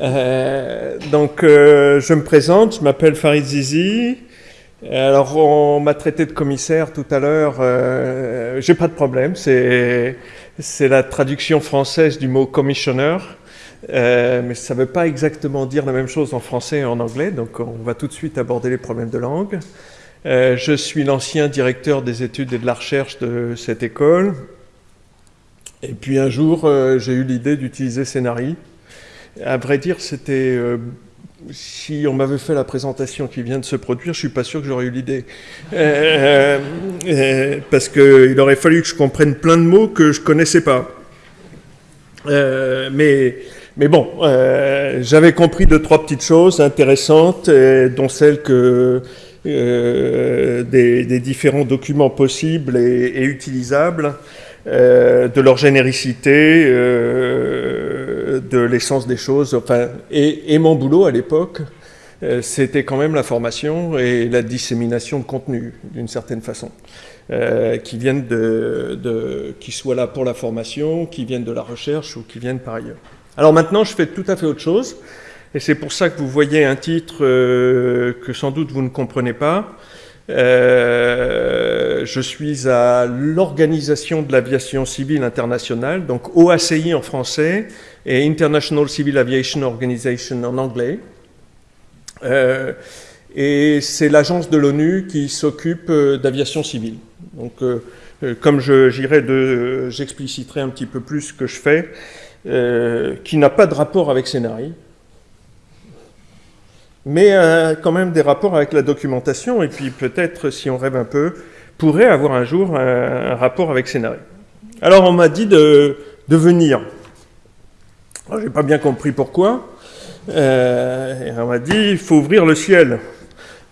Euh, donc, euh, je me présente, je m'appelle Farid Zizi. Alors, on m'a traité de commissaire tout à l'heure. Euh, J'ai pas de problème, c'est la traduction française du mot commissioner. Mais ça ne veut pas exactement dire la même chose en français et en anglais, donc on va tout de suite aborder les problèmes de langue. Je suis l'ancien directeur des études et de la recherche de cette école. Et puis un jour, j'ai eu l'idée d'utiliser Scénari. À vrai dire, c'était... Euh, si on m'avait fait la présentation qui vient de se produire, je suis pas sûr que j'aurais eu l'idée. Euh, euh, parce qu'il aurait fallu que je comprenne plein de mots que je connaissais pas. Mais, mais bon, j'avais compris deux, trois petites choses intéressantes, dont celle que des, différents documents possibles et, utilisables, de leur généricité, de l'essence des choses, enfin, et, et mon boulot à l'époque, euh, c'était quand même la formation et la dissémination de contenu, d'une certaine façon. Euh, qui viennent de, de, qui soient là pour la formation, qui viennent de la recherche ou qui viennent par ailleurs. Alors maintenant, je fais tout à fait autre chose, et c'est pour ça que vous voyez un titre euh, que sans doute vous ne comprenez pas. Euh, je suis à l'Organisation de l'aviation civile internationale, donc OACI en français et International Civil Aviation Organization en anglais. Euh, et c'est l'agence de l'ONU qui s'occupe euh, d'aviation civile. Donc, comme j'irai de, j'expliciterai un petit peu plus ce que je fais, qui n'a pas de rapport avec Scénarii, mais euh, quand même des rapports avec la documentation, et puis peut-être, si on rêve un peu, pourrait avoir un jour un, rapport avec Scénarii. Alors, on m'a dit de, de venir. Je n'ai pas bien compris pourquoi. Euh, on m'a dit, il faut ouvrir le ciel.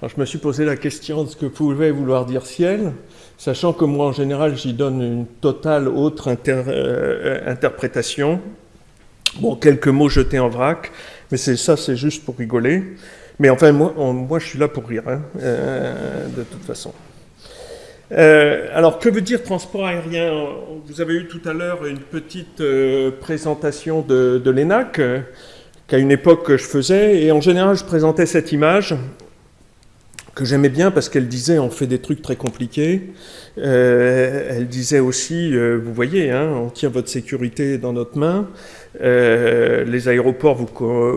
Alors je me suis posé la question de ce que pouvait vouloir dire ciel, sachant que moi en général j'y donne une totale autre inter, euh, interprétation. Bon, quelques mots jetés en vrac, mais c'est ça, c'est juste pour rigoler. Mais enfin, moi, moi je suis là pour rire, hein, euh, de toute façon. Euh, alors, que veut dire transport aérien? Vous avez eu tout à l'heure une petite euh, présentation de, l'ENAC, qu'à une époque je faisais, et en général je présentais cette image que j'aimais bien parce qu'elle disait on fait des trucs très compliqués. Elle disait aussi, vous voyez, hein, on tient votre sécurité dans notre main. Euh, les aéroports, vous,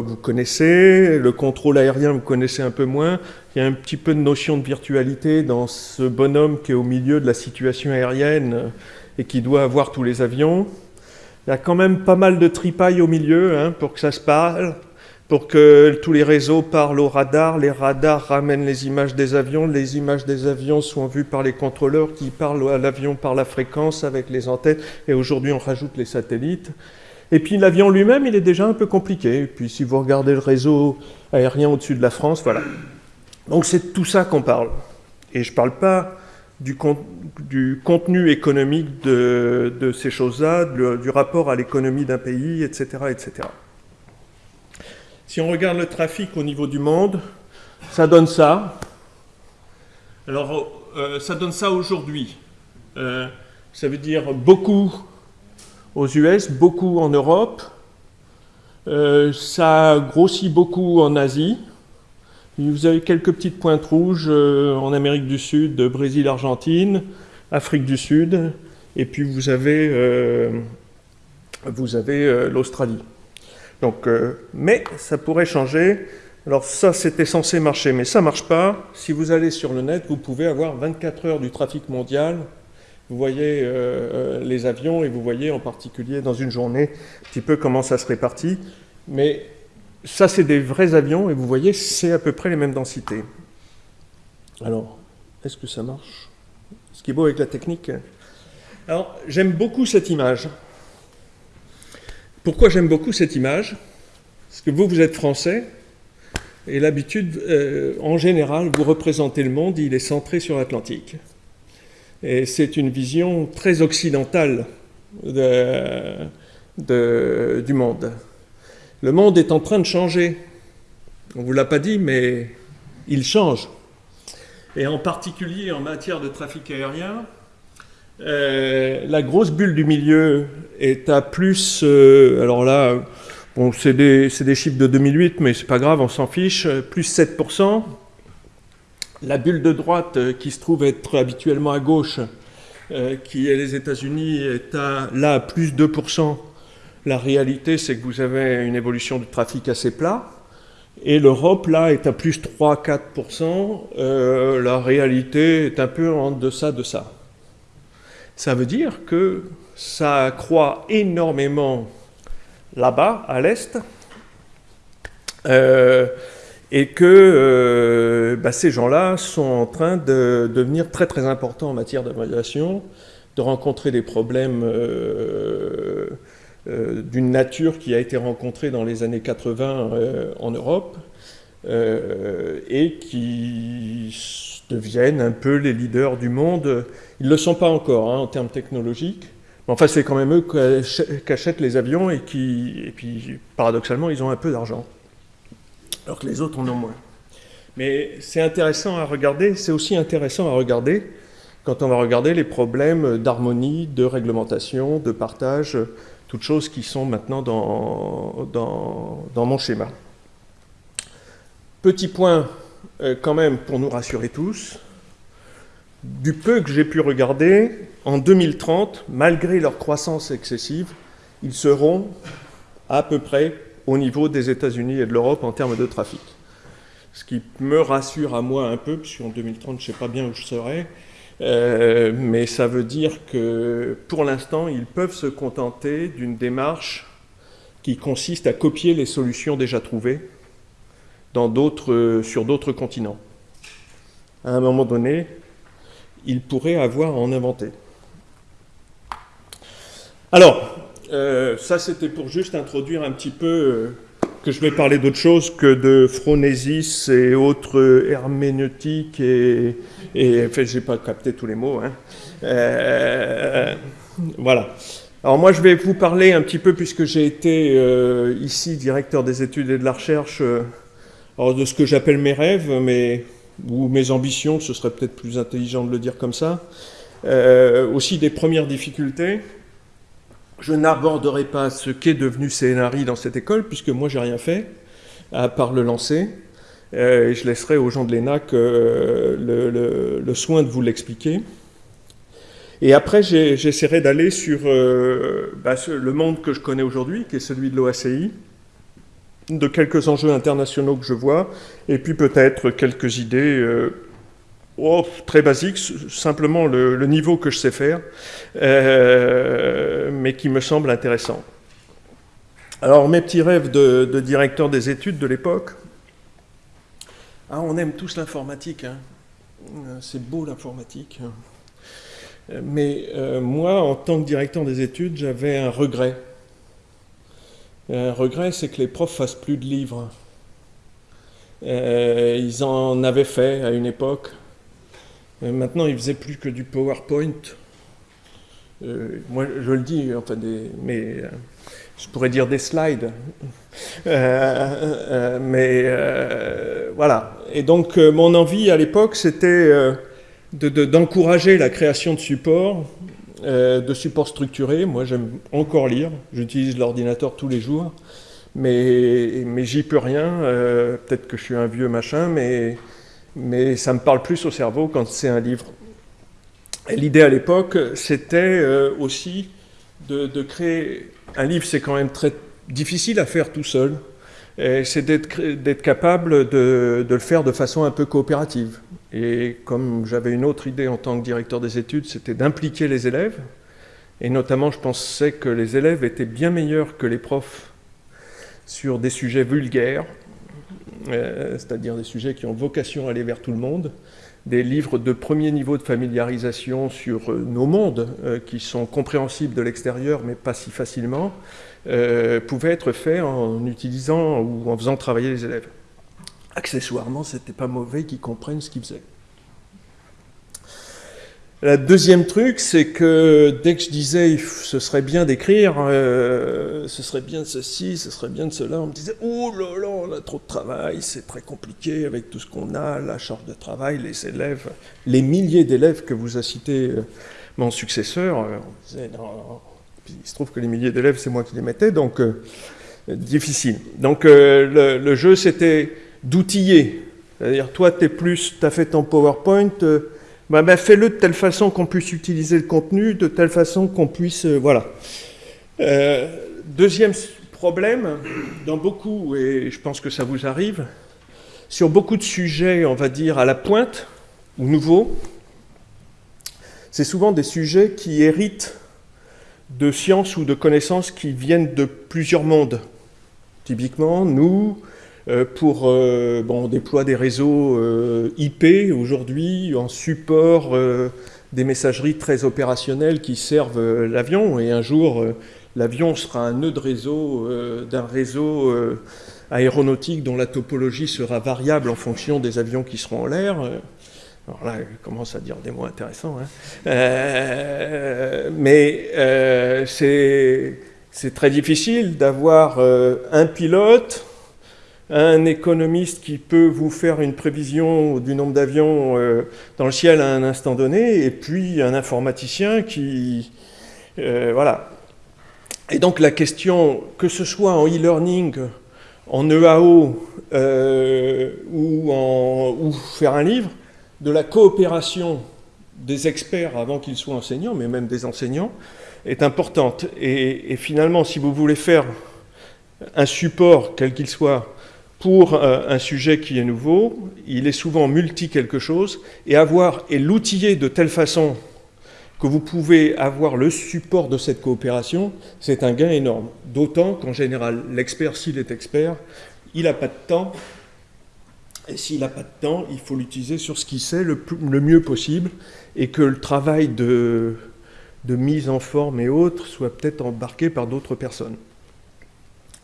vous connaissez. Le contrôle aérien, vous connaissez un peu moins. Il y a un petit peu de notion de virtualité dans ce bonhomme qui est au milieu de la situation aérienne et qui doit avoir tous les avions. Il y a quand même pas mal de tripailles au milieu hein, pour que ça se parle pour que tous les réseaux parlent au radar, les radars ramènent les images des avions, les images des avions sont vues par les contrôleurs qui parlent à l'avion par la fréquence avec les antennes, et aujourd'hui on rajoute les satellites. Et puis l'avion lui-même, il est déjà un peu compliqué. Et puis si vous regardez le réseau aérien au-dessus de la France, voilà. Donc c'est tout ça qu'on parle. Et je ne parle pas du, con du, contenu économique de, de ces choses-là, du rapport à l'économie d'un pays, etc., etc. Si on regarde le trafic au niveau du monde, ça donne ça. Alors, euh, ça donne ça aujourd'hui. Euh, ça veut dire beaucoup aux US, beaucoup en Europe. Euh, ça grossit beaucoup en Asie. Vous avez quelques petites pointes rouges en Amérique du Sud, Brésil, Argentine, Afrique du Sud, et puis vous avez, vous avez l'Australie. Donc, euh, mais ça pourrait changer. Alors ça, c'était censé marcher, mais ça ne marche pas. Si vous allez sur le net, vous pouvez avoir 24 heures du trafic mondial. Vous voyez euh, euh, les avions et vous voyez en particulier dans une journée un petit peu comment ça se répartit. Mais ça, c'est des vrais avions et vous voyez, c'est à peu près les mêmes densités. Alors, est-ce que ça marche? Ce qui est beau avec la technique. Alors, j'aime beaucoup cette image. Pourquoi j'aime beaucoup cette image? Parce que vous, vous êtes français, et l'habitude, euh, en général, vous représentez le monde, il est centré sur l'Atlantique. Et c'est une vision très occidentale de, de, du monde. Le monde est en train de changer. On ne vous l'a pas dit, mais il change. Et en particulier en matière de trafic aérien, euh, la grosse bulle du milieu est à plus, euh, alors là, Bon, c'est des, des, chiffres de 2008, mais c'est pas grave, on s'en fiche. Plus 7%. La bulle de droite, qui se trouve être habituellement à gauche, qui est les États-Unis, est à, là à plus 2%. La réalité, c'est que vous avez une évolution du trafic assez plat. Et l'Europe, là, est à plus 3-4%. Euh, la réalité est un peu en deçà de ça. Ça veut dire que ça croît énormément là-bas, à l'Est, euh, et que euh, bah, ces gens-là sont en train de devenir très très importants en matière d'aviation, de rencontrer des problèmes euh, d'une nature qui a été rencontrée dans les années 80 euh, en Europe euh, et qui deviennent un peu les leaders du monde. Ils ne le sont pas encore hein, en termes technologiques, mais enfin c'est quand même eux qui achètent les avions et qui, et puis paradoxalement, ils ont un peu d'argent, alors que les autres en ont moins. Mais c'est intéressant à regarder, c'est aussi intéressant à regarder quand on va regarder les problèmes d'harmonie, de réglementation, de partage toutes choses qui sont maintenant dans, dans, mon schéma. Petit point euh, quand même pour nous rassurer tous, du peu que j'ai pu regarder, en 2030, malgré leur croissance excessive, ils seront à peu près au niveau des États-Unis et de l'Europe en termes de trafic. Ce qui me rassure à moi un peu, puisqu'en 2030, je ne sais pas bien où je serai, euh, mais ça veut dire que pour l'instant, ils peuvent se contenter d'une démarche qui consiste à copier les solutions déjà trouvées dans sur d'autres continents. À un moment donné, ils pourraient avoir à en inventer. Alors, euh, ça c'était pour juste introduire un petit peu euh, que je vais parler d'autre chose que de phronésis et autres herméneutiques et, et enfin, j'ai pas capté tous les mots. Hein. Euh, voilà. Alors moi, je vais vous parler un petit peu, puisque j'ai été ici directeur des études et de la recherche, de ce que j'appelle mes rêves, mais, ou mes ambitions, ce serait peut-être plus intelligent de le dire comme ça. aussi des premières difficultés. Je n'aborderai pas ce qu'est devenu CNRI dans cette école, puisque moi, j'ai rien fait, à part le lancer. Euh, et je laisserai aux gens de l'ENAC euh, le, soin de vous l'expliquer. Et après, j'essaierai d'aller sur euh, bah, le monde que je connais aujourd'hui, qui est celui de l'OACI, de quelques enjeux internationaux que je vois, et puis peut-être quelques idées oh, très basiques, simplement le, niveau que je sais faire, mais qui me semble intéressant. Alors, mes petits rêves de directeur des études de l'époque, ah, on aime tous l'informatique. Hein. Euh, c'est beau l'informatique. Euh, mais euh, moi, en tant que directeur des études, j'avais un regret. Un regret, c'est que les profs fassent plus de livres. ils en avaient fait à une époque. Maintenant, ils faisaient plus que du PowerPoint. moi, je le dis, enfin, mais je pourrais dire des slides. mais voilà. Et donc, euh, mon envie à l'époque, c'était euh, d'encourager la création de supports, euh, de supports structurés. Moi, j'aime encore lire. J'utilise l'ordinateur tous les jours. Mais, mais j'y peux rien. Peut-être que je suis un vieux machin, mais, mais ça me parle plus au cerveau quand c'est un livre. L'idée à l'époque, c'était aussi de, créer... Un livre, c'est quand même très difficile à faire tout seul c'est d'être capable de, le faire de façon un peu coopérative. Et comme j'avais une autre idée en tant que directeur des études, c'était d'impliquer les élèves. Et notamment, je pensais que les élèves étaient bien meilleurs que les profs sur des sujets vulgaires, euh, c'est-à-dire des sujets qui ont vocation à aller vers tout le monde, des livres de premier niveau de familiarisation sur euh, nos mondes, euh, qui sont compréhensibles de l'extérieur, mais pas si facilement, euh, pouvait être fait en utilisant ou en faisant travailler les élèves. Accessoirement, c'était pas mauvais qu'ils comprennent ce qu'ils faisaient. Le deuxième truc, c'est que dès que je disais ce serait bien d'écrire, euh, ce serait bien de ceci, ce serait bien de cela, on me disait oh là là, on a trop de travail, c'est très compliqué avec tout ce qu'on a, la charge de travail, les élèves, les milliers d'élèves que vous a cités euh, mon successeur, on disait non, il se trouve que les milliers d'élèves, c'est moi qui les mettais, donc euh, difficile. Donc le, le, jeu, c'était d'outiller. C'est-à-dire, toi, tu es plus, tu as fait ton PowerPoint, bah, bah, fais-le de telle façon qu'on puisse utiliser le contenu, de telle façon qu'on puisse... voilà. deuxième problème, dans beaucoup, et je pense que ça vous arrive, sur beaucoup de sujets, on va dire, à la pointe, ou nouveaux, c'est souvent des sujets qui héritent de sciences ou de connaissances qui viennent de plusieurs mondes. Typiquement, nous, euh, pour, euh, on déploie des réseaux euh, IP aujourd'hui en support des messageries très opérationnelles qui servent l'avion, et un jour, l'avion sera un nœud de réseau d'un réseau aéronautique dont la topologie sera variable en fonction des avions qui seront en l'air. Alors là, je commence à dire des mots intéressants. Hein. Euh, mais euh, c'est très difficile d'avoir euh, un pilote, un économiste qui peut vous faire une prévision du nombre d'avions dans le ciel à un instant donné, et puis un informaticien qui... voilà. Et donc la question, que ce soit en e-learning, en EAO ou, en, ou faire un livre, de la coopération des experts avant qu'ils soient enseignants, mais même des enseignants, est importante. Et, finalement, si vous voulez faire un support, quel qu'il soit, pour un sujet qui est nouveau, il est souvent multi quelque chose, et avoir et l'outiller de telle façon que vous pouvez avoir le support de cette coopération, c'est un gain énorme. D'autant qu'en général, l'expert, s'il est expert, il n'a pas de temps et s'il n'a pas de temps, il faut l'utiliser sur ce qu'il sait le, mieux possible et que le travail de, mise en forme et autres soit peut-être embarqué par d'autres personnes.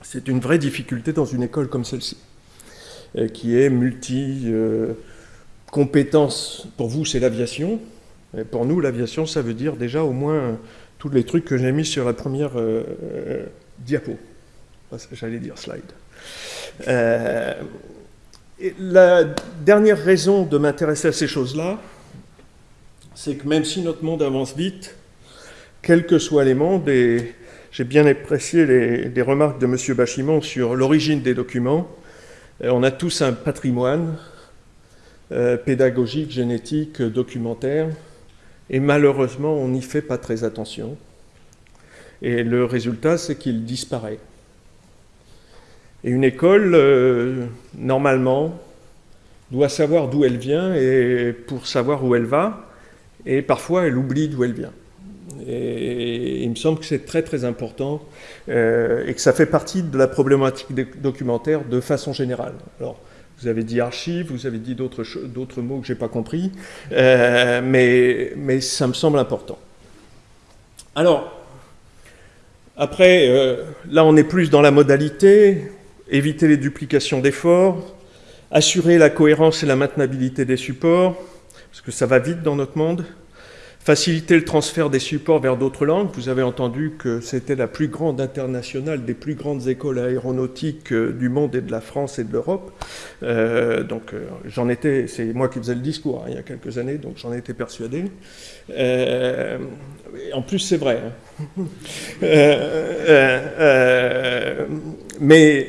C'est une vraie difficulté dans une école comme celle-ci, euh, qui est multi-compétences. Pour vous, c'est l'aviation. Pour nous, l'aviation, ça veut dire déjà au moins tous les trucs que j'ai mis sur la première euh, euh, diapo. J'allais dire slide la dernière raison de m'intéresser à ces choses-là, c'est que même si notre monde avance vite, quels que soient les mondes, et j'ai bien apprécié les, remarques de M. Bachimon sur l'origine des documents, euh, on a tous un patrimoine euh, pédagogique, génétique, documentaire, et malheureusement, on n'y fait pas très attention. Et le résultat, c'est qu'il disparaît. Et une école, euh, normalement, doit savoir d'où elle vient et pour savoir où elle va. Et parfois, elle oublie d'où elle vient. Et il me semble que c'est très très important euh, et que ça fait partie de la problématique documentaire de façon générale. Alors, vous avez dit archives, vous avez dit d'autres mots que je n'ai pas compris, euh, mais, mais ça me semble important. Alors, après, là on est plus dans la modalité, éviter les duplications d'efforts, assurer la cohérence et la maintenabilité des supports, parce que ça va vite dans notre monde, faciliter le transfert des supports vers d'autres langues. Vous avez entendu que c'était la plus grande internationale des plus grandes écoles aéronautiques euh, du monde et de la France et de l'Europe. Euh, donc euh, j'en étais, c'est moi qui faisais le discours hein, il y a quelques années, donc j'en étais persuadé. en plus c'est vrai. Hein. mais,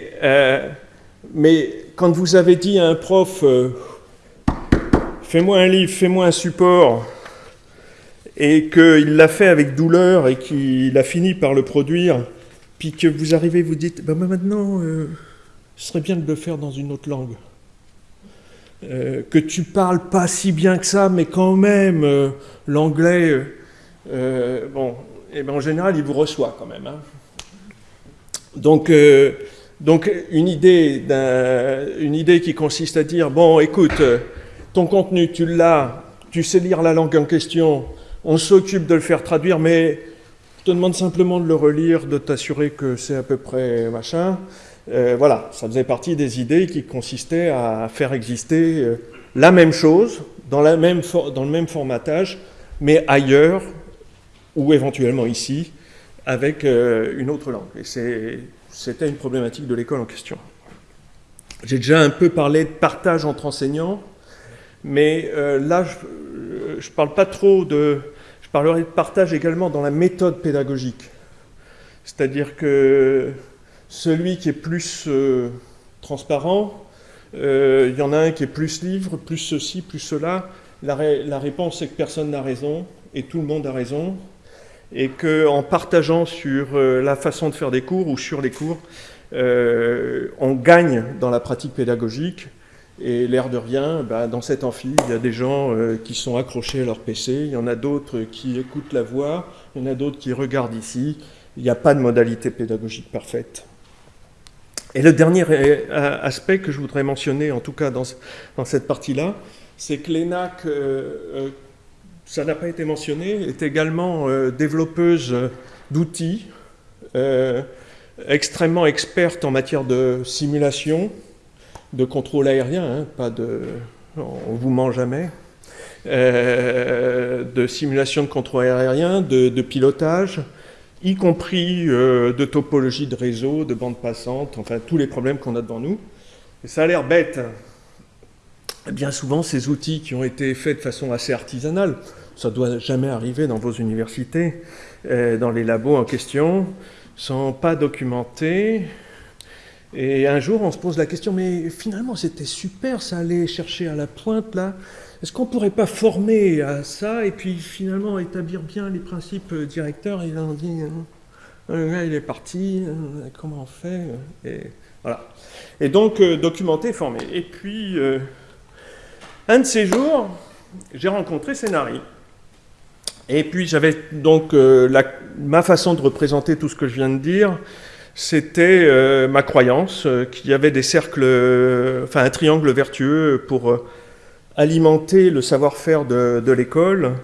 mais quand vous avez dit à un prof, fais-moi un livre, fais-moi un support, et qu'il l'a fait avec douleur et qu'il a fini par le produire, puis que vous arrivez, vous dites, bah, maintenant, euh, ce serait bien de le faire dans une autre langue. Euh, que tu parles pas si bien que ça, mais quand même, euh, l'anglais, bon, eh ben en général, il vous reçoit quand même. Hein. Donc, donc une, idée une idée qui consiste à dire, bon, écoute, ton contenu, tu l'as, tu sais lire la langue en question, on s'occupe de le faire traduire, mais je te demande simplement de le relire, de t'assurer que c'est à peu près machin. Euh, voilà, ça faisait partie des idées qui consistaient à faire exister euh, la même chose, dans, le même formatage, mais ailleurs, ou éventuellement ici, avec euh, une autre langue. Et c'était une problématique de l'école en question. J'ai déjà un peu parlé de partage entre enseignants, mais là, je ne parle pas trop de de partage également dans la méthode pédagogique. C'est-à-dire que celui qui est plus euh, transparent, euh, il y en a un qui est plus livre, plus ceci, plus cela. La, réponse est que personne n'a raison et tout le monde a raison. Et qu'en partageant sur la façon de faire des cours ou sur les cours, on gagne dans la pratique pédagogique et l'air de rien, bah, dans cet amphi, il y a des gens euh, qui sont accrochés à leur PC, il y en a d'autres qui écoutent la voix, il y en a d'autres qui regardent ici. Il n'y a pas de modalité pédagogique parfaite. Et le dernier euh, aspect que je voudrais mentionner, en tout cas dans, cette partie-là, c'est que l'ENAC, euh, ça n'a pas été mentionné, est également développeuse d'outils, extrêmement experte en matière de simulation, de contrôle aérien, hein, pas de... on vous ment jamais, euh, de simulation de contrôle aérien, de, pilotage, y compris euh, de topologie de réseau, de bande passante, enfin tous les problèmes qu'on a devant nous. Et ça a l'air bête. Bien souvent, ces outils qui ont été faits de façon assez artisanale, ça ne doit jamais arriver dans vos universités, euh, dans les labos en question, sont pas documentés, et un jour, on se pose la question, mais finalement, c'était super, ça allait chercher à la pointe, là. Est-ce qu'on ne pourrait pas former à ça et puis finalement établir bien les principes directeurs? Et là, on dit, euh, là, il est parti, euh, comment on fait? Et, voilà. et donc, euh, documenter, former. Et puis, un de ces jours, j'ai rencontré Scénari. Et puis, j'avais donc ma façon de représenter tout ce que je viens de dire c'était euh, ma croyance euh, qu'il y avait des cercles, euh, enfin un triangle vertueux pour alimenter le savoir-faire de, l'école.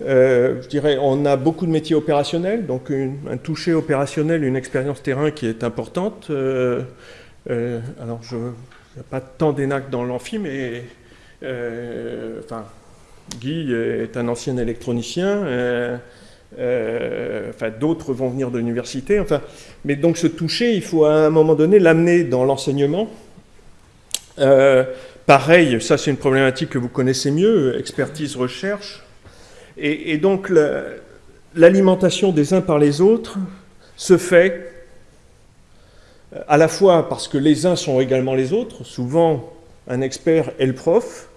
je dirais, on a beaucoup de métiers opérationnels, donc un toucher opérationnel, une expérience terrain qui est importante. alors, je, n'y a pas tant d'énac dans l'amphi, mais Guy est un ancien électronicien. Euh, enfin, d'autres vont venir de l'université. Enfin, mais donc ce toucher, il faut à un moment donné l'amener dans l'enseignement. Euh, pareil, ça c'est une problématique que vous connaissez mieux, expertise, recherche. Et, donc l'alimentation des uns par les autres se fait à la fois parce que les uns sont également les autres, souvent un expert est le prof,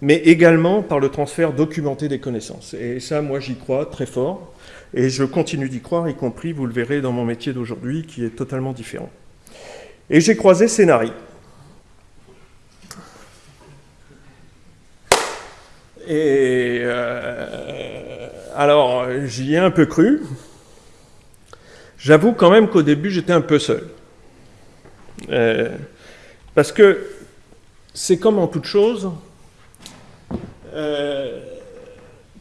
mais également par le transfert documenté des connaissances. Et ça, moi, j'y crois très fort, et je continue d'y croire, y compris, vous le verrez, dans mon métier d'aujourd'hui, qui est totalement différent. Et j'ai croisé Scénari. Et euh, alors, j'y ai un peu cru. J'avoue quand même qu'au début, j'étais un peu seul. Euh, parce que c'est comme en toute chose, euh,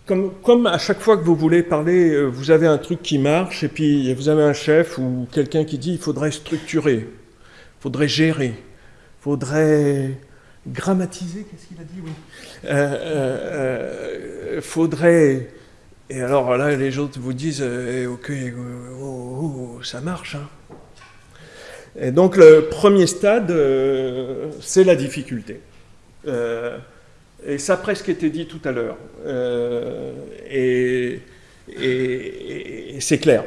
comme, à chaque fois que vous voulez parler, euh, vous avez un truc qui marche, et puis vous avez un chef ou quelqu'un qui dit il faudrait structurer, il faudrait gérer, il faudrait grammatiser, qu'est-ce qu'il a dit oui. Euh, faudrait. Et alors là, les autres vous disent eh, ok, oh, oh, oh, ça marche. Hein. Et donc le premier stade, c'est la difficulté. Et ça a presque été dit tout à l'heure. Euh, et, c'est clair.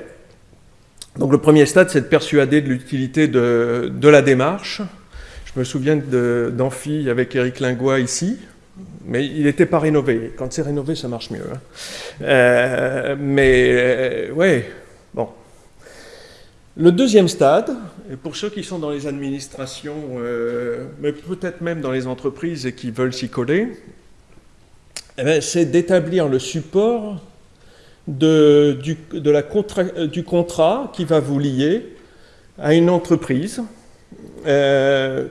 Donc le premier stade, c'est de persuader de l'utilité de, la démarche. Je me souviens d'Amphi avec Eric Lingois ici, mais il n'était pas rénové. Quand c'est rénové, ça marche mieux. Hein. Euh, mais euh, ouais, bon. Le deuxième stade, pour ceux qui sont dans les administrations, euh, mais peut-être même dans les entreprises et qui veulent s'y coller, eh c'est d'établir le support de, du, contrat qui va vous lier à une entreprise, euh,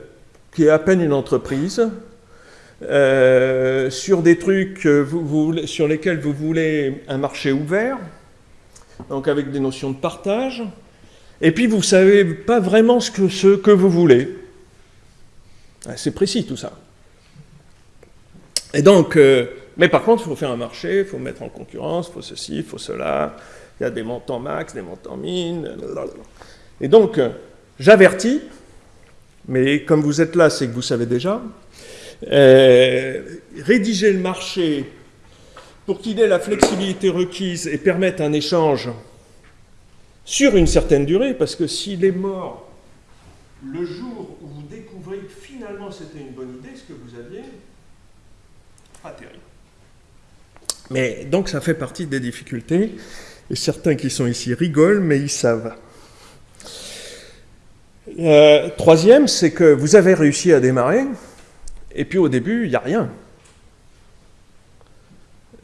qui est à peine une entreprise, euh, sur des trucs sur lesquels vous voulez un marché ouvert, donc avec des notions de partage, et puis vous ne savez pas vraiment ce que, vous voulez. Ah, c'est précis tout ça. Et donc, euh, mais par contre, il faut faire un marché, il faut mettre en concurrence, il faut ceci, il faut cela, il y a des montants max, des montants min, et donc, euh, j'avertis, mais comme vous êtes là, c'est que vous savez déjà, euh, rédiger le marché pour qu'il ait la flexibilité requise et permette un échange sur une certaine durée, parce que s'il est mort le jour où vous découvrez que finalement c'était une bonne idée, ce que vous aviez, pas terrible. Mais donc ça fait partie des difficultés, et certains qui sont ici rigolent, mais ils savent. Euh, troisième, c'est que vous avez réussi à démarrer, et puis au début, il n'y a rien.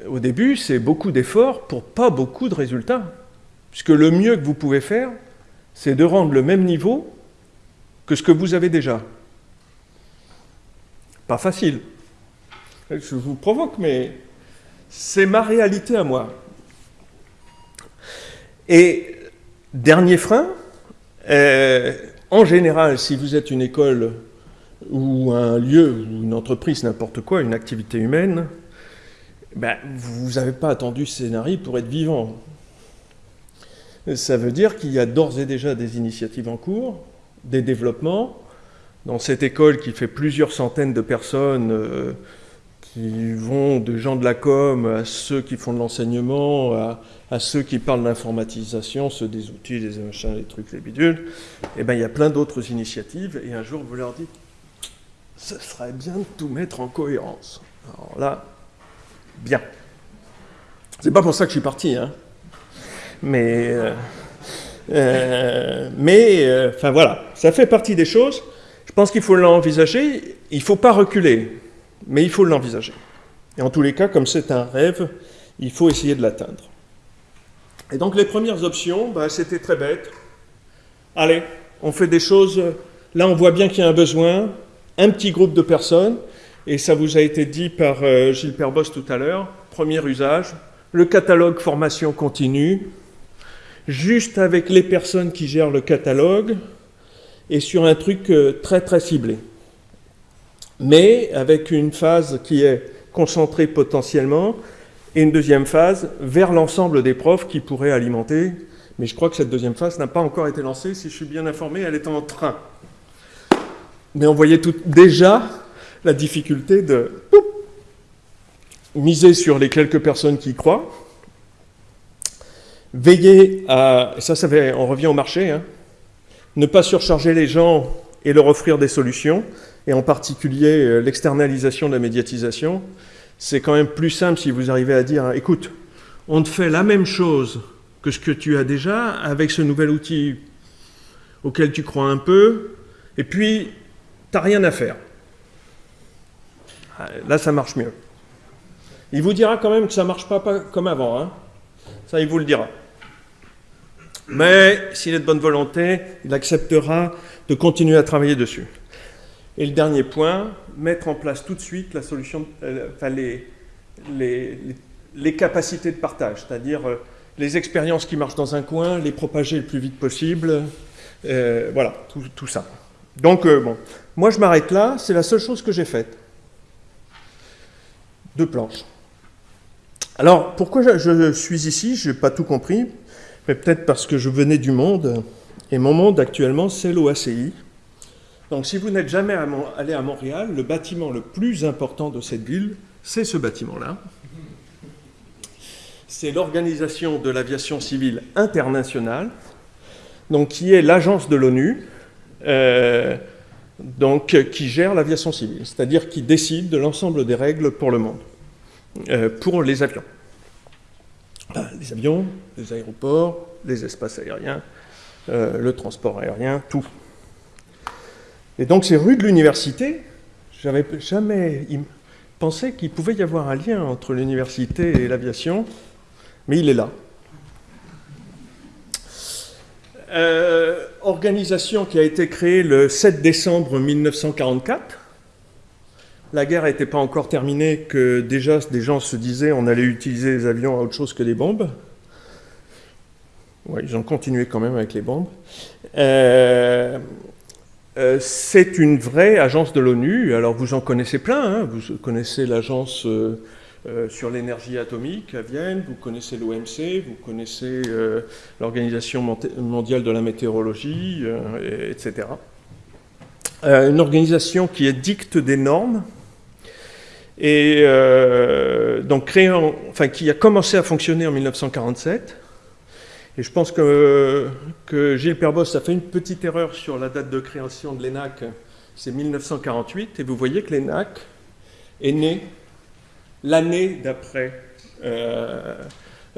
Au début, c'est beaucoup d'efforts pour pas beaucoup de résultats. Puisque le mieux que vous pouvez faire, c'est de rendre le même niveau que ce que vous avez déjà. Pas facile. Je vous provoque, mais c'est ma réalité à moi. Et dernier frein, euh, en général, si vous êtes une école ou un lieu ou une entreprise, n'importe quoi, une activité humaine, ben, vous n'avez pas attendu ce scénario pour être vivant. Ça veut dire qu'il y a d'ores et déjà des initiatives en cours, des développements. Dans cette école qui fait plusieurs centaines de personnes, euh, qui vont de gens de la com à ceux qui font de l'enseignement, à, ceux qui parlent d'informatisation, ceux des outils, des machins, les trucs, les bidules, et eh bien il y a plein d'autres initiatives, et un jour vous leur dites, ce serait bien de tout mettre en cohérence. Alors là, bien. C'est pas pour ça que je suis parti, hein. Mais, euh, euh, mais, euh, enfin voilà, ça fait partie des choses. Je pense qu'il faut l'envisager. Il ne faut pas reculer, mais il faut l'envisager. Et en tous les cas, comme c'est un rêve, il faut essayer de l'atteindre. Et donc les premières options, bah, c'était très bête. Allez, on fait des choses. Là, on voit bien qu'il y a un besoin, un petit groupe de personnes, et ça vous a été dit par Gilles Perbos tout à l'heure. Premier usage, le catalogue formation continue, juste avec les personnes qui gèrent le catalogue et sur un truc euh, très très ciblé. Mais avec une phase qui est concentrée potentiellement et une deuxième phase vers l'ensemble des profs qui pourraient alimenter. Mais je crois que cette deuxième phase n'a pas encore été lancée. Si je suis bien informé, elle est en train. Mais on voyait tout, déjà la difficulté de miser sur les quelques personnes qui croient, Veiller à, ça, ça fait, on revient au marché, hein, ne pas surcharger les gens et leur offrir des solutions, et en particulier euh, l'externalisation de la médiatisation. C'est quand même plus simple si vous arrivez à dire, écoute, on te fait la même chose que ce que tu as déjà avec ce nouvel outil auquel tu crois un peu, et puis tu n'as rien à faire. Là, ça marche mieux. Il vous dira quand même que ça ne marche pas, pas comme avant. Hein. Ça, il vous le dira. Mais s'il est de bonne volonté, il acceptera de continuer à travailler dessus. Et le dernier point, mettre en place tout de suite solution, euh, les, capacités de partage, c'est-à-dire euh, les expériences qui marchent dans un coin, les propager le plus vite possible, euh, voilà, tout, tout, ça. Donc, bon, moi je m'arrête là, c'est la seule chose que j'ai faite. Deux planches. Alors, pourquoi je, je suis ici Je n'ai pas tout compris mais peut-être parce que je venais du monde, et mon monde actuellement, c'est l'OACI. Donc si vous n'êtes jamais allé à Montréal, le bâtiment le plus important de cette ville, c'est ce bâtiment-là. C'est l'Organisation de l'aviation civile internationale, donc qui est l'agence de l'ONU, euh, donc qui gère l'aviation civile, c'est-à-dire qui décide de l'ensemble des règles pour le monde, euh, pour les avions les avions, les aéroports, les espaces aériens, euh, le transport aérien, tout. Et donc ces rues de l'université, j'avais jamais pensé qu'il pouvait y avoir un lien entre l'université et l'aviation, mais il est là. Euh, organisation qui a été créée le 7 décembre 1944 la guerre n'était pas encore terminée, que déjà des gens se disaient on allait utiliser les avions à autre chose que des bombes. Ils ont continué quand même avec les bombes. Euh, euh, c'est une vraie agence de l'ONU. Alors vous en connaissez plein. Hein. Vous connaissez l'agence euh, sur l'énergie atomique à Vienne, vous connaissez l'OMC, vous connaissez l'Organisation mondiale de la météorologie, etc. une organisation qui édicte des normes et euh, donc créé enfin, qui a commencé à fonctionner en 1947 Et je pense que, que Gilles Perbos a fait une petite erreur sur la date de création de l'ENAC, c'est 1948, et vous voyez que l'ENAC est né l'année d'après euh,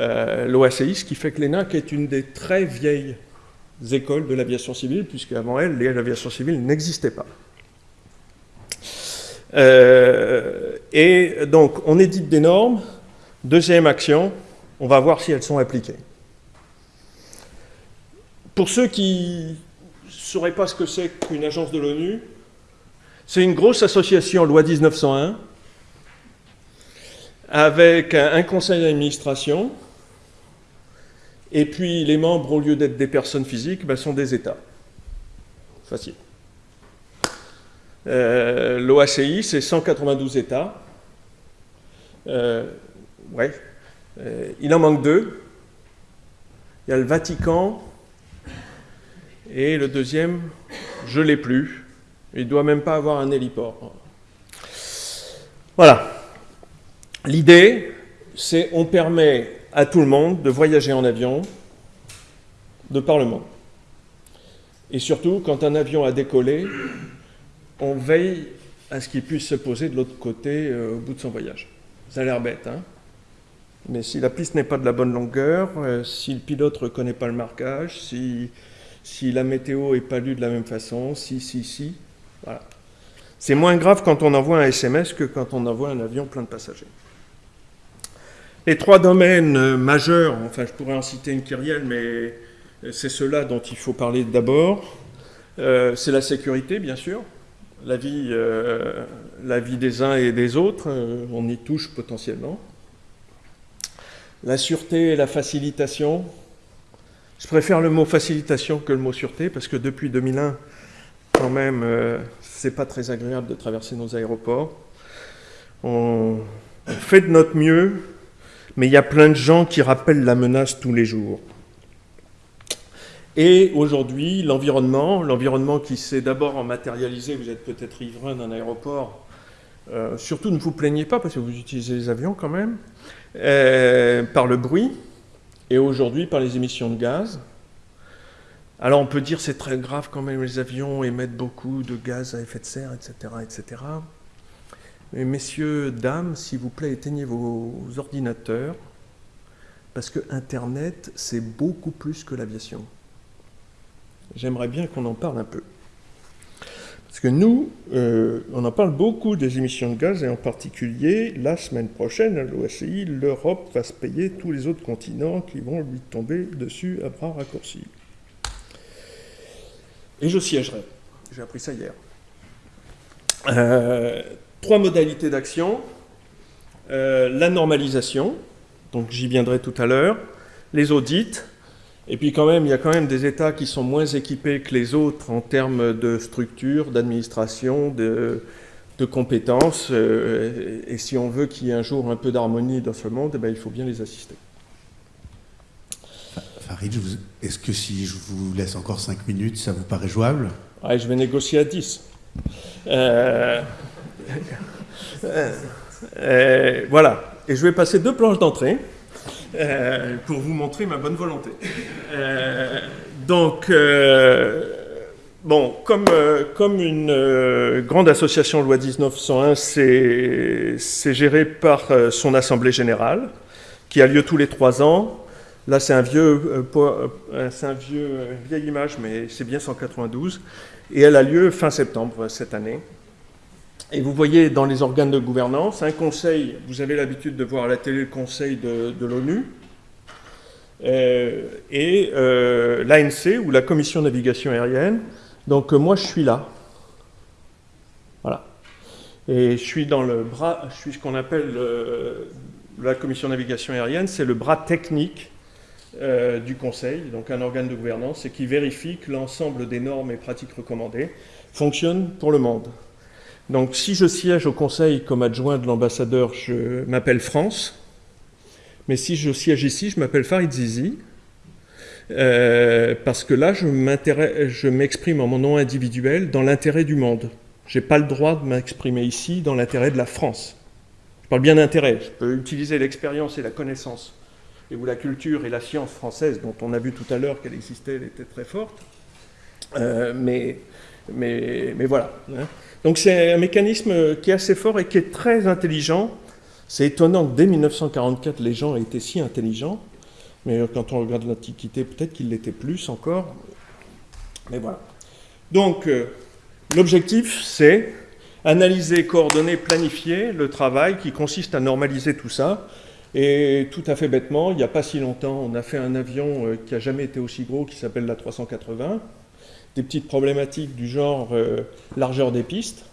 euh, l'OACI, ce qui fait que l'ENAC est une des très vieilles écoles de l'aviation civile, puisque avant elle, l'aviation civile n'existait pas. Euh, et donc, on édite des normes. Deuxième action, on va voir si elles sont appliquées. Pour ceux qui ne sauraient pas ce que c'est qu'une agence de l'ONU, c'est une grosse association, loi 1901, avec un conseil d'administration, et puis les membres, au lieu d'être des personnes physiques, ben, sont des États. Facile. Euh, L'OACI, c'est 192 États. Euh. Euh, il en manque deux. Il y a le Vatican et le deuxième, je ne l'ai plus. Il ne doit même pas avoir un héliport. Voilà. L'idée, c'est on permet à tout le monde de voyager en avion de par le monde. Et surtout, quand un avion a décollé, on veille à ce qu'il puisse se poser de l'autre côté euh, au bout de son voyage. Ça a l'air bête, hein Mais si la piste n'est pas de la bonne longueur, euh, si le pilote ne reconnaît pas le marquage, si, si la météo n'est pas lue de la même façon, si, si, si, voilà. C'est moins grave quand on envoie un SMS que quand on envoie un avion plein de passagers. Les trois domaines euh, majeurs, enfin je pourrais en citer une kyrielle, mais c'est ceux-là dont il faut parler d'abord. c'est la sécurité, bien sûr la vie, euh, la vie des uns et des autres, euh, on y touche potentiellement. La sûreté et la facilitation. Je préfère le mot facilitation que le mot sûreté, parce que depuis 2001, quand même, euh, c'est pas très agréable de traverser nos aéroports. on fait de notre mieux, mais il y a plein de gens qui rappellent la menace tous les jours. Et aujourd'hui, l'environnement, l'environnement qui s'est d'abord matérialisé, vous êtes peut-être riverain d'un aéroport, euh, surtout ne vous plaignez pas parce que vous utilisez les avions quand même, euh, par le bruit, et aujourd'hui par les émissions de gaz. Alors on peut dire c'est très grave quand même, les avions émettent beaucoup de gaz à effet de serre, etc. etc. Mais messieurs, dames, s'il vous plaît, éteignez vos ordinateurs, parce que Internet, c'est beaucoup plus que l'aviation j'aimerais bien qu'on en parle un peu. Parce que nous, euh, on en parle beaucoup des émissions de gaz, et en particulier, la semaine prochaine, à l'OACI, l'Europe va se payer tous les autres continents qui vont lui tomber dessus à bras raccourcis. Et je siégerai. J'ai appris ça hier. Euh, trois modalités d'action. Euh, la normalisation, donc j'y viendrai tout à l'heure. Les audits, et puis quand même, il y a quand même des États qui sont moins équipés que les autres en termes de structure, d'administration, de, compétences. Euh, et si on veut qu'il y ait un jour un peu d'harmonie dans ce monde, eh ben, il faut bien les assister. Farid, est-ce que si je vous laisse encore 5 minutes, ça vous paraît jouable? Je vais négocier à 10. Euh, euh, voilà. Et je vais passer deux planches d'entrée. Euh, pour vous montrer ma bonne volonté. Euh, donc, euh, bon, comme, comme une grande association loi 1901, c'est géré par son assemblée générale, qui a lieu tous les trois ans. Là, c'est un vieux, un vieux, vieille image, mais c'est bien 192. Et elle a lieu fin septembre cette année. Et vous voyez dans les organes de gouvernance, un conseil, vous avez l'habitude de voir à la télé le conseil de, l'ONU, euh, et euh, l'ANC, ou la Commission de navigation aérienne. Donc euh, moi, je suis là. Voilà. Et je suis dans le bras, je suis ce qu'on appelle la Commission de navigation aérienne, c'est le bras technique du Conseil, donc un organe de gouvernance, et qui vérifie que l'ensemble des normes et pratiques recommandées fonctionnent pour le monde. Donc si je siège au Conseil comme adjoint de l'ambassadeur, je m'appelle France. Mais si je siège ici, je m'appelle Farid Zizi. Euh, parce que là, je m'exprime en mon nom individuel dans l'intérêt du monde. Je n'ai pas le droit de m'exprimer ici dans l'intérêt de la France. Je parle bien d'intérêt. Je peux utiliser l'expérience et la connaissance et où la culture et la science française, dont on a vu tout à l'heure qu'elle existait, elle était très forte. mais, mais, mais, voilà. Hein. Donc c'est un mécanisme qui est assez fort et qui est très intelligent. C'est étonnant que dès 1944, les gens aient été si intelligents. Mais quand on regarde l'Antiquité, peut-être qu'ils l'étaient plus encore. Mais voilà. Donc, euh, l'objectif, c'est analyser, coordonner, planifier le travail qui consiste à normaliser tout ça. Et tout à fait bêtement, il n'y a pas si longtemps, on a fait un avion euh, qui n'a jamais été aussi gros, qui s'appelle la 380. Des petites problématiques du genre euh, largeur des pistes.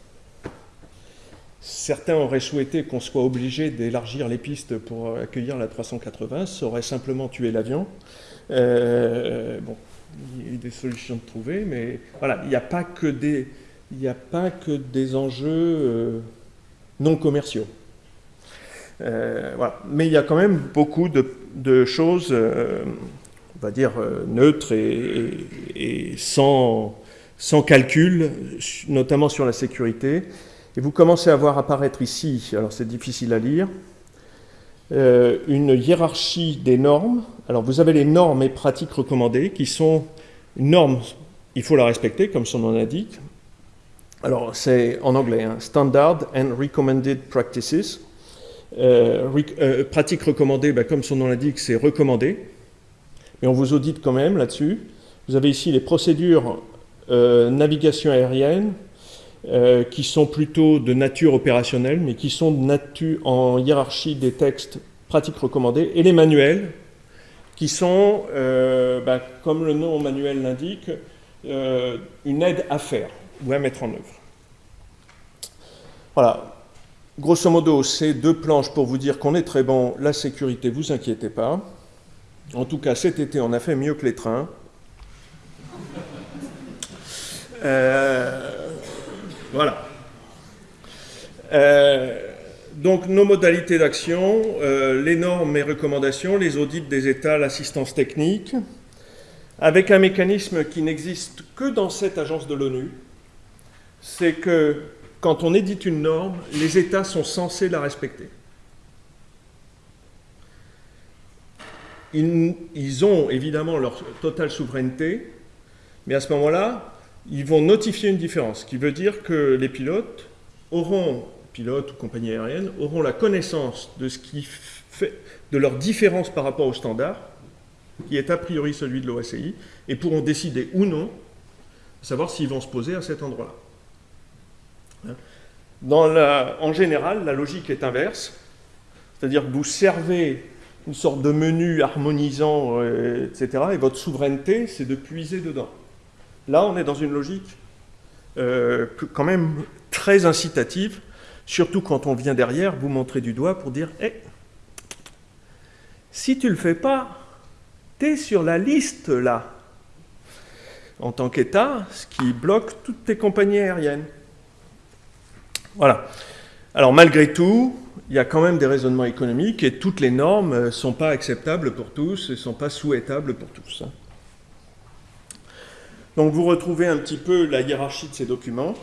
Certains auraient souhaité qu'on soit obligé d'élargir les pistes pour accueillir la 380, ça aurait simplement tué l'avion. bon, il y a des solutions de trouver, mais il n'y a pas que des, enjeux euh, non commerciaux. Euh. Mais il y a quand même beaucoup de, choses, euh, va dire, neutres et, sans, calcul, notamment sur la sécurité. Et vous commencez à voir apparaître ici, alors c'est difficile à lire, une hiérarchie des normes alors vous avez les normes et pratiques recommandées qui sont une norme, il faut la respecter comme son nom l'indique. Alors c'est en anglais, hein, Standard and Recommended Practices. Euh, euh, pratiques recommandées, ben, comme son nom l'indique, c'est recommandé. Mais on vous audite quand même là-dessus. Vous avez ici les procédures euh, navigation aérienne qui sont plutôt de nature opérationnelle, mais qui sont de nature en hiérarchie des textes pratiques recommandées, et les manuels qui sont, euh, ben, comme le nom manuel l'indique, euh, une aide à faire ou à mettre en œuvre. Voilà. Grosso modo, c'est deux planches pour vous dire qu'on est très bon. La sécurité, vous inquiétez pas. En tout cas, cet été, on a fait mieux que les trains. Euh, voilà. Euh, donc nos modalités d'action, euh, les normes et recommandations, les audits des États, l'assistance technique, avec un mécanisme qui n'existe que dans cette agence de l'ONU, c'est que quand on édite une norme, les États sont censés la respecter. Ils, ont évidemment leur totale souveraineté, mais à ce moment-là, ils vont notifier une différence, ce qui veut dire que les pilotes auront pilotes ou compagnies aériennes auront la connaissance de de leur différence par rapport au standard, qui est a priori celui de l'OACI, et pourront décider ou non, savoir s'ils vont se poser à cet endroit-là. Hein? en général, la logique est inverse, c'est-à-dire que vous servez une sorte de menu harmonisant, euh, etc., et votre souveraineté, c'est de puiser dedans. Là, on est dans une logique euh, quand même très incitative Surtout quand on vient derrière vous montrer du doigt pour dire hey, eh, si tu le fais pas, tu es sur la liste là, en tant qu'État, ce qui bloque toutes tes compagnies aériennes. Voilà. Alors malgré tout, il y a quand même des raisonnements économiques et toutes les normes ne sont pas acceptables pour tous et ne sont pas souhaitables pour tous. Donc vous retrouvez un petit peu la hiérarchie de ces documents.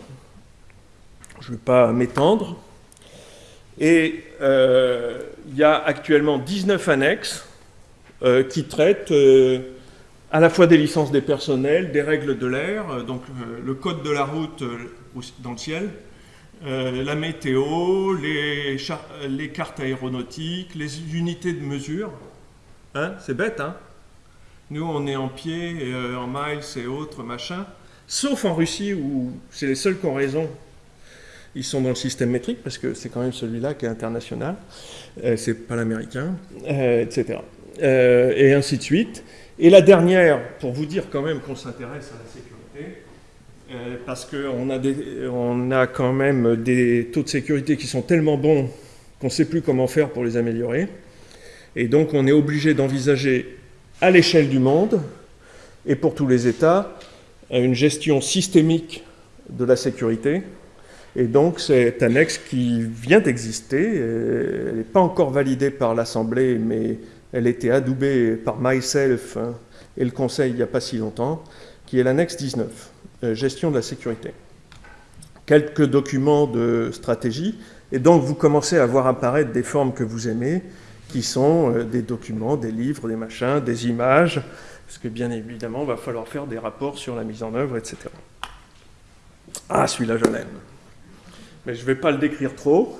Je ne vais pas m'étendre. Et euh, il y a actuellement 19 annexes euh, qui traitent euh, à la fois des licences des personnels, des règles de l'air, donc le code de la route dans le ciel, la météo, les, cartes aéronautiques, les unités de mesure. Hein, c'est bête, hein Nous, on est en pied, en miles et autres, machin. Sauf en Russie, où c'est les seuls qui ont raison ils sont dans le système métrique parce que c'est quand même celui-là qui est international, euh, c'est pas l'américain, euh, etc. Euh, et ainsi de suite. Et la dernière, pour vous dire quand même qu'on s'intéresse à la sécurité, parce qu'on a, quand même des taux de sécurité qui sont tellement bons qu'on ne sait plus comment faire pour les améliorer. Et donc on est obligé d'envisager à l'échelle du monde et pour tous les États une gestion systémique de la sécurité et donc, c'est un annexe qui vient d'exister. Euh, elle n'est pas encore validée par l'Assemblée, mais elle a été adoubée par myself hein, et le Conseil il n'y a pas si longtemps, qui est l'annexe 19, euh, gestion de la sécurité. Quelques documents de stratégie, et donc vous commencez à voir apparaître des formes que vous aimez, qui sont des documents, des livres, des machins, des images, parce que bien évidemment, il va falloir faire des rapports sur la mise en œuvre, etc. Ah, celui-là, je l'aime. Mais je ne vais pas le décrire trop.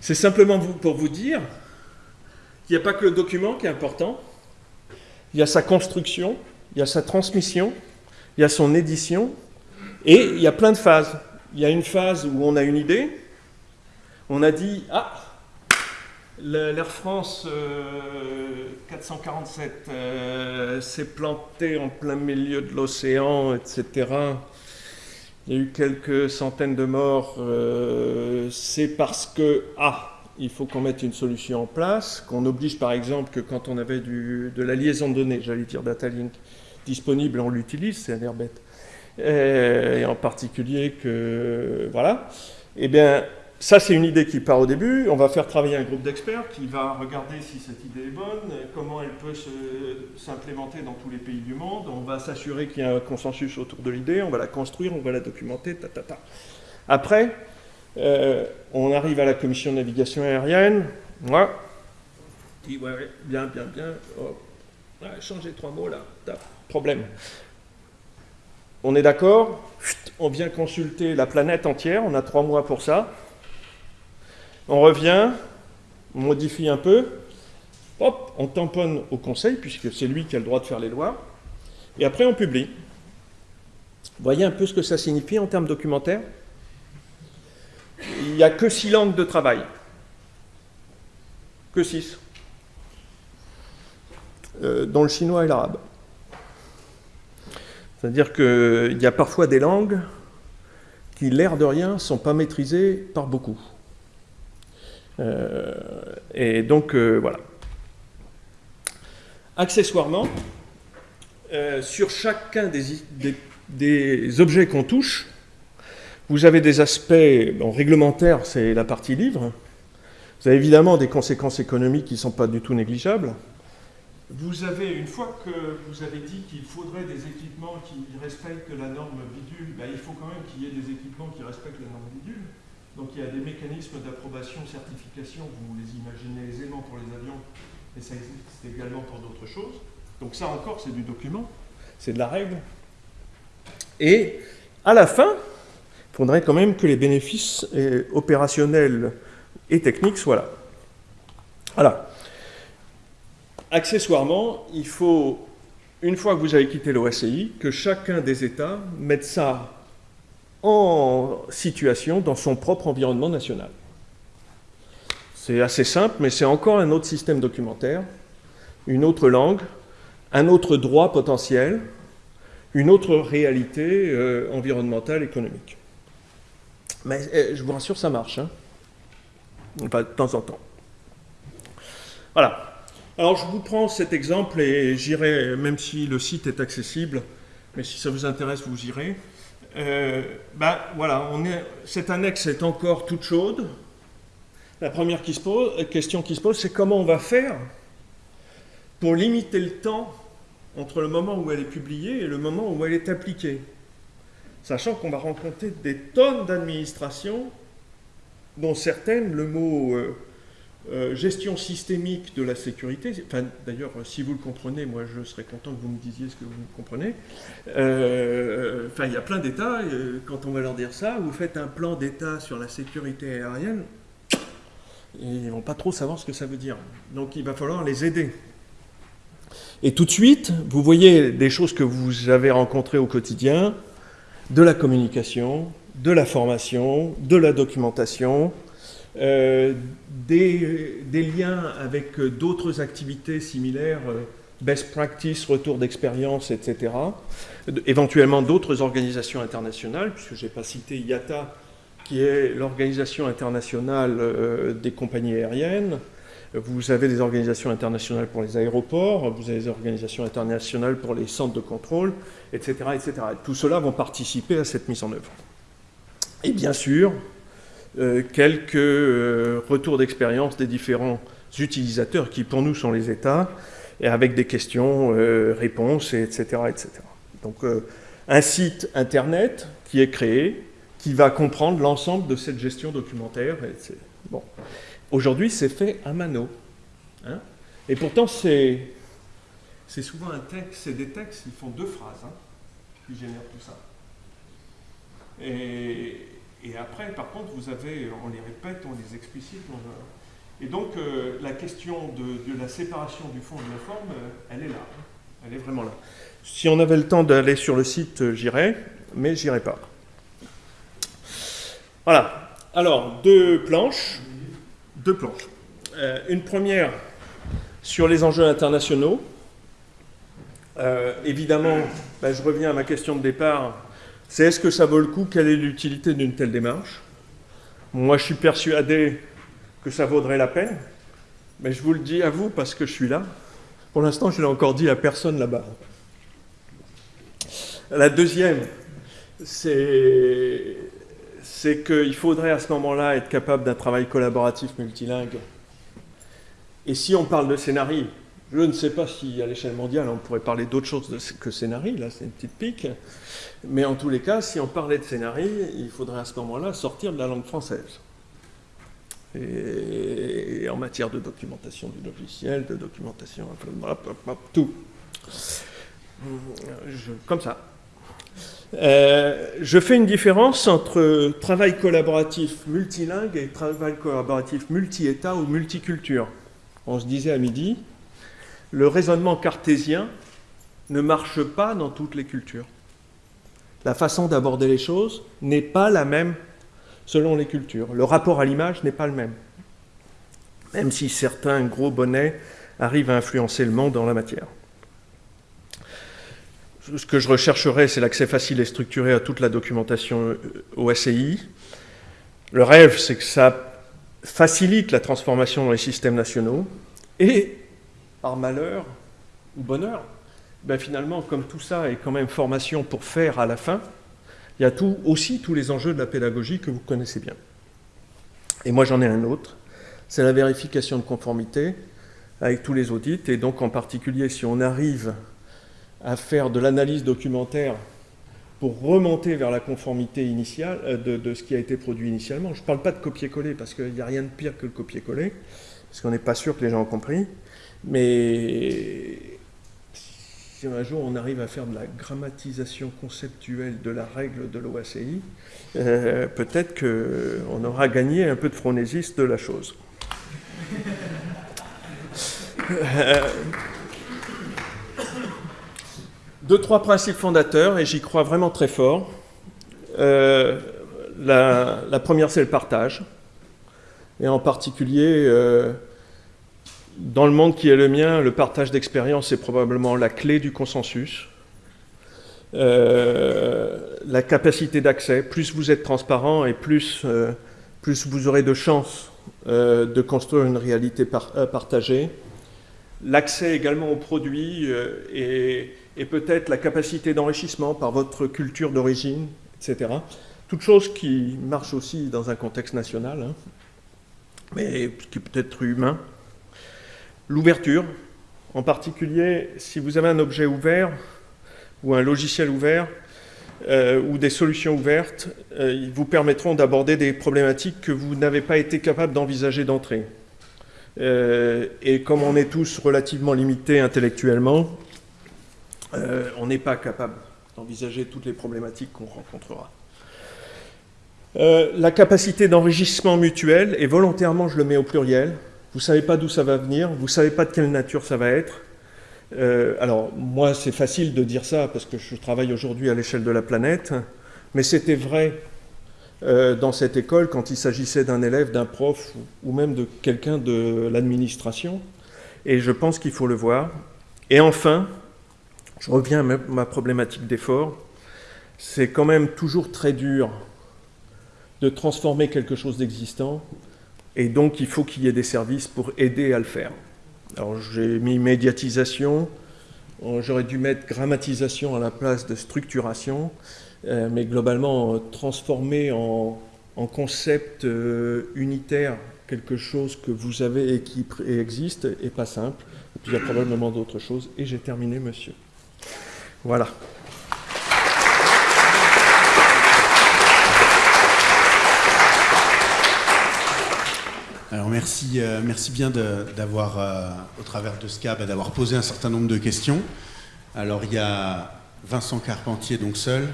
C'est simplement pour vous dire qu'il n'y a pas que le document qui est important, il y a sa construction, il y a sa transmission, il y a son édition, et il y a plein de phases. Il y a une phase où on a une idée, on a dit, ah, l'Air France 447 euh, euh, s'est planté en plein milieu de l'océan, etc. Il y a eu quelques centaines de morts. Euh, c'est parce que, ah, il faut qu'on mette une solution en place, qu'on oblige par exemple que quand on avait du, de la liaison de données, j'allais dire Datalink, disponible, on l'utilise, c'est un air bête. Et, en particulier que, voilà. Eh bien, ça c'est une idée qui part au début. On va faire travailler un groupe d'experts qui va regarder si cette idée est bonne, comment elle peut s'implémenter dans tous les pays du monde. On va s'assurer qu'il y a un consensus autour de l'idée, on va la construire, on va la documenter, ta, ta, ta. Après, euh, on arrive à la commission de navigation aérienne. Moi, ouais, bien, bien, bien. Oh, changez trois mots là. Problème. On est d'accord On vient consulter la planète entière. On a trois mois pour ça. On revient, on modifie un peu. Hop, on tamponne au conseil, puisque c'est lui qui a le droit de faire les lois. Et après, on publie. Voyez un peu ce que ça signifie en termes documentaires? Il n'y a que six langues de travail. Que six. Euh, dans le chinois et l'arabe. C'est-à-dire qu'il y a parfois des langues qui, l'air de rien, ne sont pas maîtrisées par beaucoup. Euh, et donc, euh, voilà. Accessoirement, sur chacun des objets qu'on touche, vous avez des aspects réglementaires, c'est la partie livre. Vous avez évidemment des conséquences économiques qui ne sont pas du tout négligeables. Vous avez, une fois que vous avez dit qu'il faudrait des équipements qui respectent la norme bidule, ben, il faut quand même qu'il y ait des équipements qui respectent la norme bidule. Donc il y a des mécanismes d'approbation, certification, vous les imaginez aisément pour les avions, et ça existe également pour d'autres choses. Donc ça encore, c'est du document, c'est de la règle. Et à la fin, il faudrait quand même que les bénéfices euh, opérationnels et techniques soient là. Voilà. Accessoirement, il faut, une fois que vous avez quitté l'OSCI, que chacun des États mette ça en situation dans son propre environnement national. C'est assez simple, mais c'est encore un autre système documentaire, une autre langue, un autre droit potentiel, une autre réalité euh, environnementale, économique. Mais euh, je vous rassure, ça marche. Hein de temps en temps. Voilà. Alors, je vous prends cet exemple et j'irai, même si le site est accessible, mais si ça vous intéresse, vous irez. Euh, ben voilà, on est, cette annexe est encore toute chaude. La première pose, question qui se pose, c'est comment on va faire pour limiter le temps entre le moment où elle est publiée et le moment où elle est appliquée sachant qu'on va rencontrer des tonnes d'administrations, dont certaines, le mot euh, euh, gestion systémique de la sécurité, enfin, d'ailleurs, si vous le comprenez, moi je serais content que vous me disiez ce que vous comprenez. Euh, il y a plein d'États, quand on va leur dire ça, vous faites un plan d'État sur la sécurité aérienne, ils vont pas trop savoir ce que ça veut dire. Donc il va falloir les aider. Et tout de suite, vous voyez des choses que vous avez rencontrées au quotidien, de la communication, de la formation, de la documentation, euh, des, liens avec d'autres activités similaires, euh, best practice, retour d'expérience, etc. Éventuellement d'autres organisations internationales, puisque je n'ai pas cité IATA, qui est l'organisation internationale euh, des compagnies aériennes, vous avez des organisations internationales pour les aéroports, vous avez des organisations internationales pour les centres de contrôle, etc. etc. Tout cela vont participer à cette mise en œuvre. Et bien sûr, euh, quelques euh, retours d'expérience des différents utilisateurs, qui pour nous sont les États, et avec des questions, euh, réponses, etc., etc. Donc un site Internet qui est créé, qui va comprendre l'ensemble de cette gestion documentaire. bon. Aujourd'hui, c'est fait à mano. Hein. Et pourtant, c'est souvent un texte, c'est des textes qui font deux phrases hein, qui génèrent tout ça. Et, après, par contre, vous avez, on les répète, on les explicite. et donc, euh, la question de, la séparation du fond et de la forme, euh, elle est là. Elle est vraiment là. Si on avait le temps d'aller sur le site, euh, j'irais, mais j'irai pas. Voilà. Alors, deux planches. Deux planches. une première sur les enjeux internationaux. évidemment, ben, je reviens à ma question de départ c'est est-ce que ça vaut le coup Quelle est l'utilité d'une telle démarche Moi, je suis persuadé que ça vaudrait la peine, mais je vous le dis à vous parce que je suis là. Pour l'instant, je ne l'ai encore dit à personne là-bas. La deuxième, c'est qu'il faudrait à ce moment-là être capable d'un travail collaboratif multilingue. Et si on parle de scénario, je ne sais pas si à l'échelle mondiale on pourrait parler d'autre chose que scénario, là c'est une petite pique, mais en tous les cas, si on parlait de scénario, il faudrait à ce moment-là sortir de la langue française. Et, en matière de documentation du logiciel, de documentation, tout. comme ça. Euh, je fais une différence entre travail collaboratif multilingue et travail collaboratif multi-État ou multiculture. On se disait à midi, le raisonnement cartésien ne marche pas dans toutes les cultures. La façon d'aborder les choses n'est pas la même selon les cultures. Le rapport à l'image n'est pas le même. Même si certains gros bonnets arrivent à influencer le monde dans la matière. Ce que je rechercherais, c'est l'accès facile et structuré à toute la documentation OSCI. Le rêve, c'est que ça facilite la transformation dans les systèmes nationaux et par malheur ou bonheur, ben finalement, comme tout ça est quand même formation pour faire à la fin, il y a tout, aussi tous les enjeux de la pédagogie que vous connaissez bien. Et moi, j'en ai un autre, c'est la vérification de conformité avec tous les audits, et donc en particulier si on arrive à faire de l'analyse documentaire pour remonter vers la conformité initiale euh, de, de, ce qui a été produit initialement. Je ne parle pas de copier-coller, parce qu'il n'y a rien de pire que le copier-coller, parce qu'on n'est pas sûr que les gens ont compris. Mais si un jour on arrive à faire de la grammatisation conceptuelle de la règle de l'OACI, euh, peut-être qu'on aura gagné un peu de phronésiste de la chose. Euh, deux, trois principes fondateurs, et j'y crois vraiment très fort. Euh, la, première, c'est le partage, et en particulier dans le monde qui est le mien, le partage d'expérience est probablement la clé du consensus. Euh, la capacité d'accès, plus vous êtes transparent et plus, euh, vous aurez de chances euh, de construire une réalité partagée. L'accès également aux produits et, peut-être la capacité d'enrichissement par votre culture d'origine, etc. Toute chose qui marche aussi dans un contexte national, hein, mais qui peut être humain. L'ouverture, en particulier si vous avez un objet ouvert ou un logiciel ouvert euh, ou des solutions ouvertes, euh, ils vous permettront d'aborder des problématiques que vous n'avez pas été capable d'envisager d'entrée. Euh, et comme on est tous relativement limités intellectuellement, on n'est pas capable d'envisager toutes les problématiques qu'on rencontrera. la capacité d'enrichissement mutuel, et volontairement je le mets au pluriel, vous ne savez pas d'où ça va venir, vous ne savez pas de quelle nature ça va être. Euh, alors, moi, c'est facile de dire ça parce que je travaille aujourd'hui à l'échelle de la planète, mais c'était vrai euh, dans cette école quand il s'agissait d'un élève, d'un prof ou même de quelqu'un de l'administration. Et je pense qu'il faut le voir. Et enfin, je reviens à ma problématique d'effort. C'est quand même toujours très dur de transformer quelque chose d'existant et donc, il faut qu'il y ait des services pour aider à le faire. Alors, j'ai mis médiatisation, j'aurais dû mettre grammatisation à la place de structuration, euh, mais globalement, transformer en, concept euh, unitaire quelque chose que vous avez et qui existe n'est pas simple. il y a probablement d'autres choses. Et j'ai terminé, monsieur. Voilà. Alors merci, euh, merci bien d'avoir, euh, au travers de ce cas, bah, d'avoir posé un certain nombre de questions. Alors, il y a Vincent Carpentier, donc seul,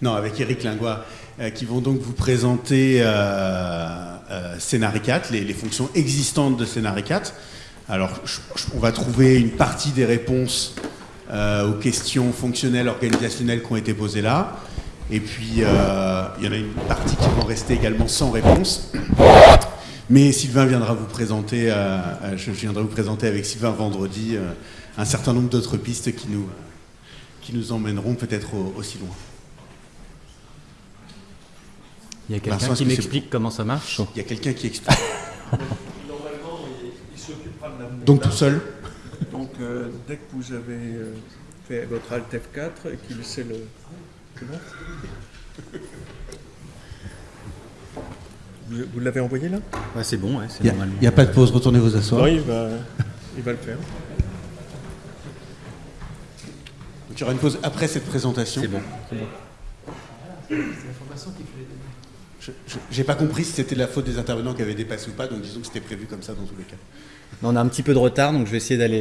non, avec Eric Lingois, euh, qui vont donc vous présenter Scénarii 4, les, fonctions existantes de Scénarii 4. Alors, on va trouver une partie des réponses aux questions fonctionnelles, organisationnelles qui ont été posées là. Et puis, il y en a une partie qui vont rester également sans réponse. Mais Sylvain viendra vous présenter, euh, euh, je viendrai vous présenter avec Sylvain vendredi euh, un certain nombre d'autres pistes qui nous, qui nous emmèneront peut-être au- aussi loin. Il y a quelqu'un qui m'explique comment ça marche Il y a quelqu'un qui explique. Normalement, il, s'occupera de la Donc tout seul Donc, euh, dès que vous avez euh, fait votre Alt F4 et qu'il sait le. C'est bon Vous, vous l'avez envoyé là? Ouais, c'est bon, ouais, c'est Il n'y a, pas de pause, retournez vous asseoir. Oui, il va, il va le faire. Donc, il y aura une pause après cette présentation. C'est bon. Je n'ai pas compris si c'était la faute des intervenants qui avaient dépassé ou pas, donc disons que c'était prévu comme ça dans tous les cas. On a un petit peu de retard, donc je vais essayer d'aller